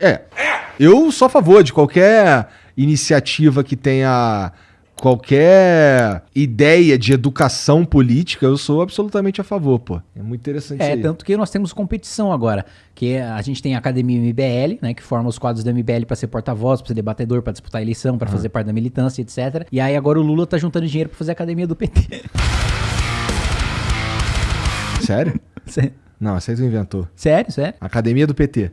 É. Eu sou a favor de qualquer iniciativa que tenha qualquer ideia de educação política, eu sou absolutamente a favor, pô. É muito interessante É, isso aí. tanto que nós temos competição agora. Que a gente tem a Academia MBL, né? Que forma os quadros da MBL pra ser porta-voz, pra ser debatedor, pra disputar a eleição, pra fazer parte da militância, etc. E aí agora o Lula tá juntando dinheiro pra fazer a Academia do PT. Sério? Sé- Não, tu inventou. sério, sério? Academia do PT.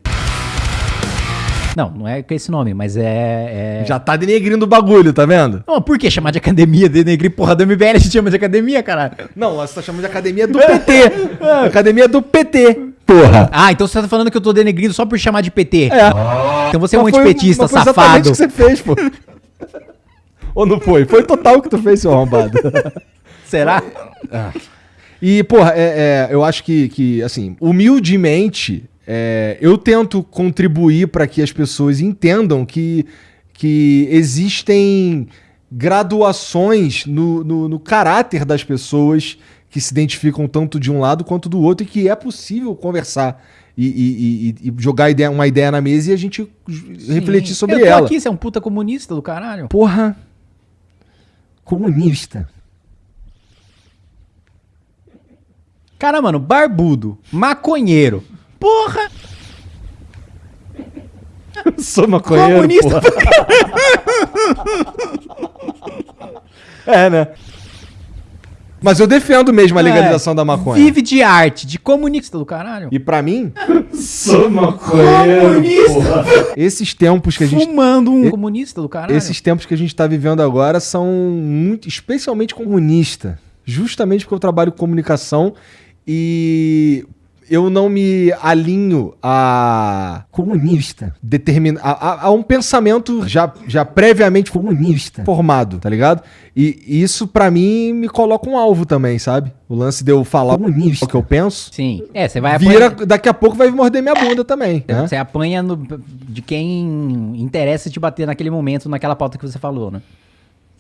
Não, não é com esse nome, mas é. é... Já tá denegrindo o bagulho, tá vendo? Não, por que chamar de academia, denegrir porra do MBL, a gente chama de academia, caralho? Não, você tá chamando de Academia do PT. academia do PT. Porra. Ah, então você tá falando que eu tô denegrindo só por chamar de PT. É. Então você é um foi- antipetista, mas foi exatamente safado. o que você fez, pô. Ou não foi? Foi total o que tu fez, seu arrombado. Será? E, porra, é, é, eu acho que, que assim, humildemente, é, eu tento contribuir para que as pessoas entendam que, que existem graduações no, no, no caráter das pessoas que se identificam tanto de um lado quanto do outro e que é possível conversar e, e- e- e jogar ideia- uma ideia na mesa e a gente refletir sobre eu tô ela. aqui, você é um puta comunista do caralho. Porra. Comunista. Cara, mano, barbudo, maconheiro. Porra! Sou maconheiro. Comunista. porra. É, né? Mas eu defendo mesmo a legalização É, da maconha. Vive de arte, de comunista do caralho. E pra mim, sou maconheiro. porra. Esses tempos que a gente Fumando um E- comunista do caralho. esses tempos que a gente tá vivendo agora são muito, especialmente comunista. Justamente porque eu trabalho com comunicação e eu não me alinho a comunista, determina a, a- a um pensamento já, já previamente comunista formado, tá ligado? E isso pra mim me coloca um alvo também, sabe? O lance de eu falar o que eu penso, Sim. É, você vai vira apanhar. daqui a pouco vai morder minha bunda também, né? Você apanha no- de quem interessa te bater naquele momento, naquela pauta que você falou, né?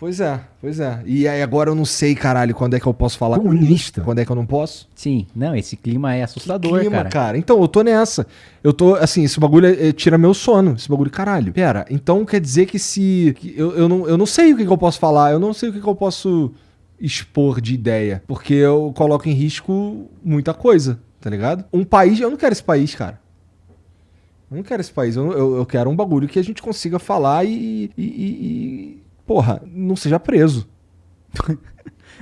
Pois é, pois é. E aí agora eu não sei, caralho, quando é que eu posso falar comunista, quando é que eu não posso. Sim. Não, esse clima é assustador, Clima, cara. Então, eu tô nessa. Eu tô, assim, esse bagulho é- é- tira meu sono. Esse bagulho, caralho. Pera, então quer dizer que se. que eu, eu, não, eu não sei o que, que eu posso falar, eu não sei o que, que eu posso expor de ideia. Porque eu coloco em risco muita coisa, tá ligado? Um país. Eu não quero esse país, cara. Eu não quero esse país. Eu, eu, eu quero um bagulho que a gente consiga falar e. e, e- e- porra, não seja preso.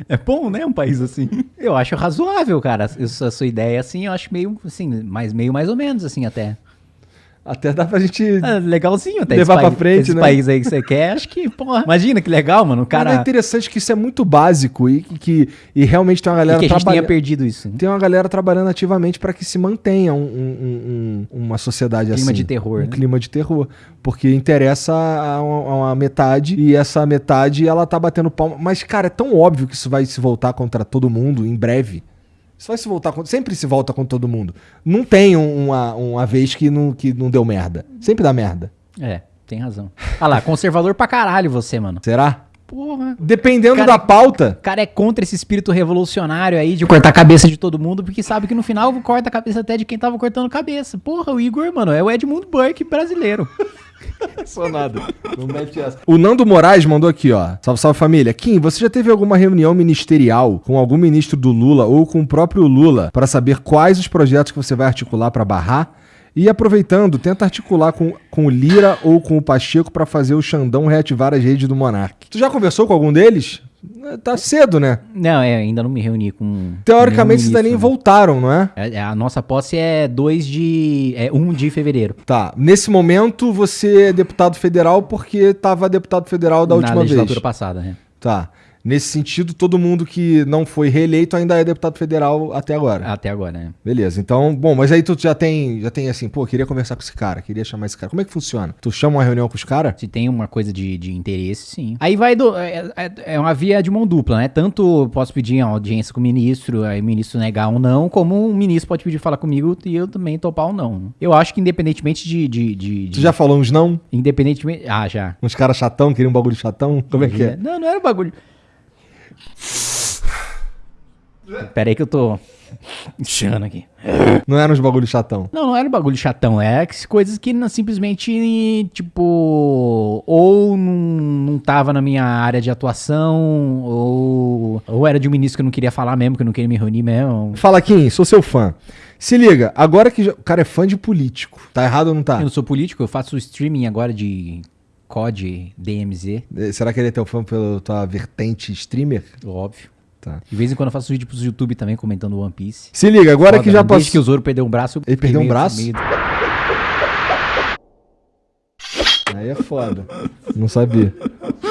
É bom, né? Um país assim. Eu acho razoável, cara. Essa a sua ideia, assim, eu acho meio, assim, mais, meio mais ou menos, assim, até. Até dá pra gente. Ah, legalzinho até. Levar pra frente, esse né? país aí que você quer, acho que, porra. Imagina que legal, mano. O Cara, é cara. interessante que isso é muito básico e que, e realmente tem uma galera que a gente tenha trabalhando. perdido isso. Tem uma galera trabalhando ativamente para que se mantenha um- um- um- uma sociedade Clima assim. de terror, Um né? clima de terror. Porque interessa a uma, a uma metade e essa metade ela tá batendo palma. Mas, cara, é tão óbvio que isso vai se voltar contra todo mundo em breve. Isso vai se voltar contra. Sempre se volta contra todo mundo. Não tem um- uma, uma vez que não, que não deu merda. Sempre dá merda. É, tem razão. Ah lá, conservador pra caralho você, mano. Será? Porra. Dependendo Cara, da pauta. O cara é contra esse espírito revolucionário aí de cortar a cabeça de todo mundo, porque sabe que no final corta a cabeça até de quem tava cortando cabeça. Porra, o Igor, mano, é o Edmund Burke brasileiro. Sou nada. Não mete essa. O Nando Moraes mandou aqui, ó. Salve, salve família. Kim, você já teve alguma reunião ministerial com algum ministro do Lula ou com o próprio Lula para saber quais os projetos que você vai articular para barrar? E aproveitando, tenta articular com, com o Lira ou com o Pacheco para fazer o Xandão reativar as redes do Monark. Tu já conversou com algum deles? É, Tá cedo, né? Não, é, ainda não me reuni com. Teoricamente, daí nem ministro, voltaram, não é? né? É, é, A nossa posse é 2 de. É 1 um de fevereiro. Tá. Nesse momento, você é deputado federal porque tava deputado federal da na última legislatura vez. passada, né? Tá. Nesse sentido, todo mundo que não foi reeleito ainda é deputado federal até agora. Até agora, né? Beleza. Então, bom, mas aí tu já tem, já tem assim, pô, queria conversar com esse cara, queria chamar esse cara. Como é que funciona? Tu chama uma reunião com os caras? Se tem uma coisa de, de interesse, sim. Aí vai do. É, é- é uma via de mão dupla, né? Tanto posso pedir uma audiência com o ministro, aí o ministro negar ou não, como um ministro pode pedir falar comigo e eu também topar ou não. Eu acho que independentemente de. de, de, Tu de- já falou uns não? Independentemente. Ah, já. Uns caras chatão, queriam um bagulho chatão? Como é que é? Não, não era bagulho. Pera aí que eu tô. Chana aqui. Não era uns bagulho chatão. Não, não era um bagulho chatão. É coisas que não- simplesmente, tipo, ou não, não tava na minha área de atuação, ou, ou era de um ministro que eu não queria falar mesmo, que eu não queria me reunir mesmo. Fala, Kim, sou seu fã. Se liga, agora que já- o cara é fã de político. Tá errado ou não tá? Eu não sou político, eu faço streaming agora de COD, DMZ, Eh, Será que ele é teu fã pela tua vertente streamer? óbvio. Tá. De vez em quando eu faço vídeo pros YouTube também comentando One Piece. Se liga, agora Foda, que já né? Passou. que o Zoro perdeu um braço. Ele perdeu um braço? meio- Aí é foda. Não sabia.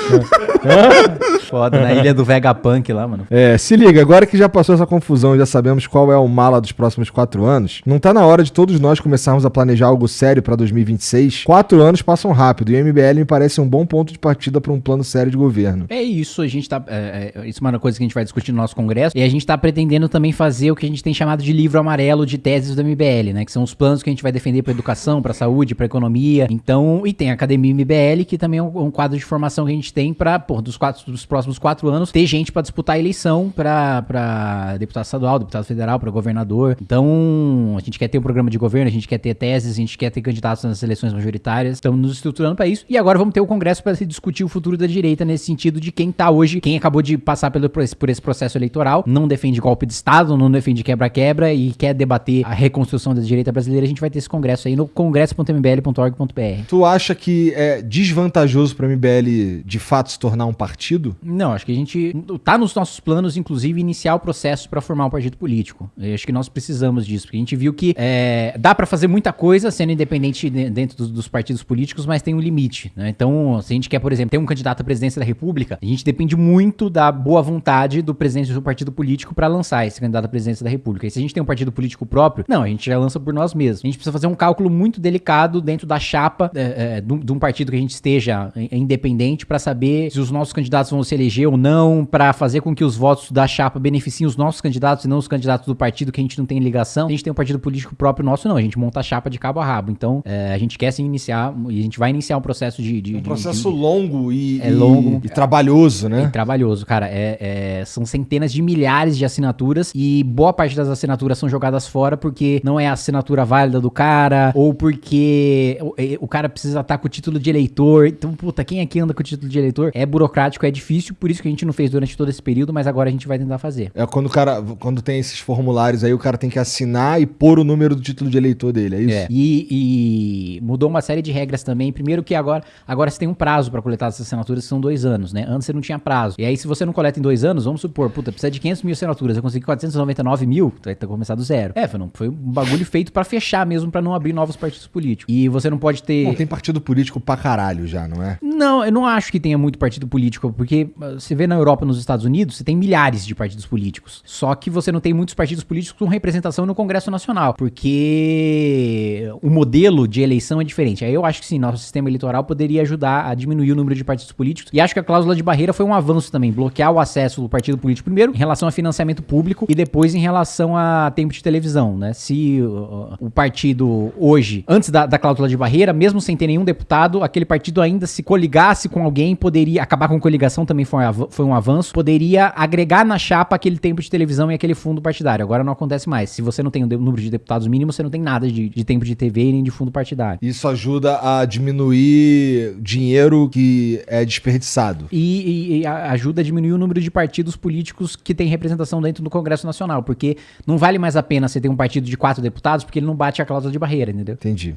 Foda, na ilha do Vegapunk lá, mano. É, se liga, agora que já passou essa confusão e já sabemos qual é o mala dos próximos quatro anos, não tá na hora de todos nós começarmos a planejar algo sério pra 2026? Quatro anos passam rápido e o MBL me parece um bom ponto de partida pra um plano sério de governo. É isso, a gente tá. É, é, isso é uma coisa que a gente vai discutir no nosso congresso. E a gente tá pretendendo também fazer o que a gente tem chamado de livro amarelo de teses do MBL, né? Que são os planos que a gente vai defender pra educação, pra saúde, pra economia. Então, e tem a Academia MBL, que também é um, um quadro de formação que a gente tem pra, pô, dos, quatro, dos próximos quatro anos, ter gente pra disputar a eleição pra deputado estadual, deputado federal, pra governador. Então, a gente quer ter um programa de governo, a gente quer ter teses, a gente quer ter candidatos nas eleições majoritárias. Estamos nos estruturando pra isso. E agora vamos ter o Congresso pra se discutir o futuro da direita nesse sentido de quem tá hoje, quem acabou de passar pelo, por, esse, processo eleitoral, não defende golpe de Estado, não defende quebra-quebra e quer debater a reconstrução da direita brasileira. A gente vai ter esse congresso aí no congresso.mbl.org.br. Tu acha que é desvantajoso pra MBL de fato se tornar um partido? Não, acho que a gente tá nos nossos planos, inclusive, iniciar o processo para formar um partido político. Eu acho que nós precisamos disso, porque a gente viu que é, dá para fazer muita coisa sendo independente de- dentro dos, dos partidos políticos, mas tem um limite. né? Então, se a gente quer, por exemplo, ter um candidato à presidência da República, a gente depende muito da boa vontade do presidente do partido político para lançar esse candidato à presidência da República. E se a gente tem um partido político próprio, não, a gente já lança por nós mesmos. A gente precisa fazer um cálculo muito delicado dentro da chapa é, é, de um- de um partido que a gente esteja é, independente para saber se os nossos candidatos vão se eleger ou não, para fazer com que os votos da chapa beneficiem os nossos candidatos e não os candidatos do partido que a gente não tem ligação. A gente tem um partido político próprio nosso, não. A gente monta a chapa de cabo a rabo. Então, é, a gente quer sim iniciar, e a gente vai iniciar um processo de. de- Um de- processo de- longo e, É e- longo. e trabalhoso, é né? trabalhoso, cara. É, é- são centenas de milhares de assinaturas e boa parte das assinaturas são jogadas fora porque não é a assinatura válida do cara ou porque o, é- o cara precisa estar com o título de eleitor. Então, puta, quem aqui anda com o título de eleitor? É burocrático, é difícil, por isso que a gente não fez durante todo esse período, mas agora a gente vai tentar fazer. É quando o cara, quando tem esses formulários aí, o cara tem que assinar e pôr o número do título de eleitor dele, é isso? É. E, e mudou uma série de regras também. Primeiro que agora, agora você tem um prazo pra coletar essas assinaturas, que são dois anos, né? Antes você não tinha prazo. E aí, se você não coleta em dois anos, vamos supor, puta, precisa de 500 mil assinaturas, eu consegui 499 mil, vai ter que começar do zero. É, foi, não, foi um bagulho feito pra fechar mesmo, pra não abrir novos partidos políticos. E você não pode ter... Bom, tem partido político pra caralho já, não é? Não, eu não acho que tenha muito partido político, porque uh, você vê na Europa nos Estados Unidos, você tem milhares de partidos políticos. Só que você não tem muitos partidos políticos com representação no Congresso Nacional, porque o modelo de eleição é diferente. Aí eu acho que sim, nosso sistema eleitoral poderia ajudar a diminuir o número de partidos políticos. E acho que a cláusula de barreira foi um avanço também, bloquear o acesso do partido político primeiro em relação a financiamento público e depois em relação a tempo de televisão, né? Se uh, o partido hoje, antes da, da cláusula de barreira, mesmo sem ter nenhum deputado, aquele partido ainda se coligasse com alguém, poderia acabar com coligação também foi, um foi um avanço, poderia agregar na chapa aquele tempo de televisão e aquele fundo partidário. Agora não acontece mais. Se você não tem o número de deputados mínimo, você não tem nada de, de tempo de TV nem de fundo partidário. Isso ajuda a diminuir dinheiro que é desperdiçado. E, e- e ajuda a diminuir o número de partidos políticos que tem representação dentro do Congresso Nacional, porque não vale mais a pena você ter um partido de quatro deputados, porque ele não bate a cláusula de barreira, entendeu? Entendi.